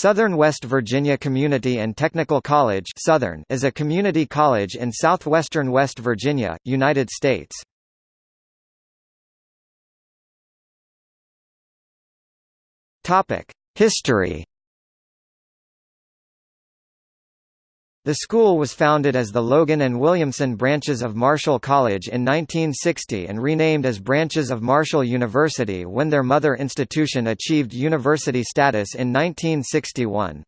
Southern West Virginia Community and Technical College Southern is a community college in southwestern West Virginia, United States. History The school was founded as the Logan and Williamson branches of Marshall College in 1960 and renamed as branches of Marshall University when their mother institution achieved university status in 1961.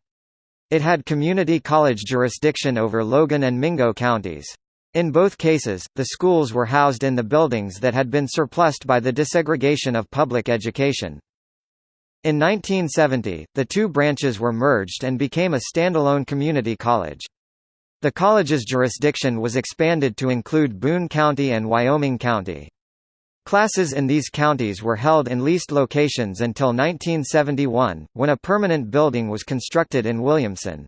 It had community college jurisdiction over Logan and Mingo counties. In both cases, the schools were housed in the buildings that had been surplused by the desegregation of public education. In 1970, the two branches were merged and became a standalone community college. The college's jurisdiction was expanded to include Boone County and Wyoming County. Classes in these counties were held in leased locations until 1971, when a permanent building was constructed in Williamson.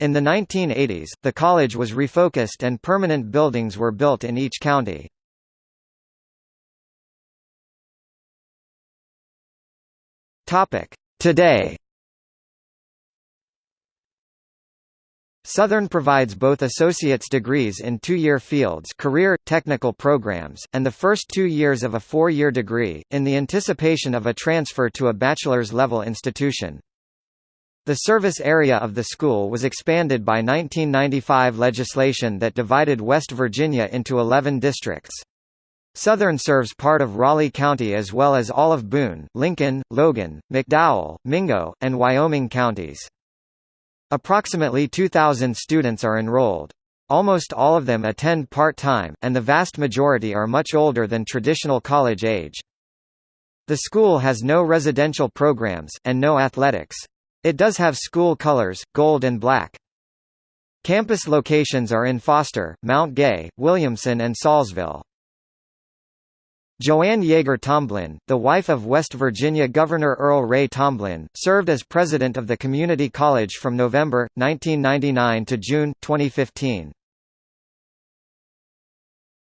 In the 1980s, the college was refocused and permanent buildings were built in each county. Today Southern provides both associate's degrees in two-year fields career, technical programs, and the first two years of a four-year degree, in the anticipation of a transfer to a bachelor's level institution. The service area of the school was expanded by 1995 legislation that divided West Virginia into 11 districts. Southern serves part of Raleigh County as well as all of Boone, Lincoln, Logan, McDowell, Mingo, and Wyoming counties. Approximately 2,000 students are enrolled. Almost all of them attend part-time, and the vast majority are much older than traditional college age. The school has no residential programs, and no athletics. It does have school colors, gold and black. Campus locations are in Foster, Mount Gay, Williamson and Saulsville. Joanne Jaeger Tomblin, the wife of West Virginia Governor Earl Ray Tomblin, served as president of the community college from November, 1999 to June, 2015.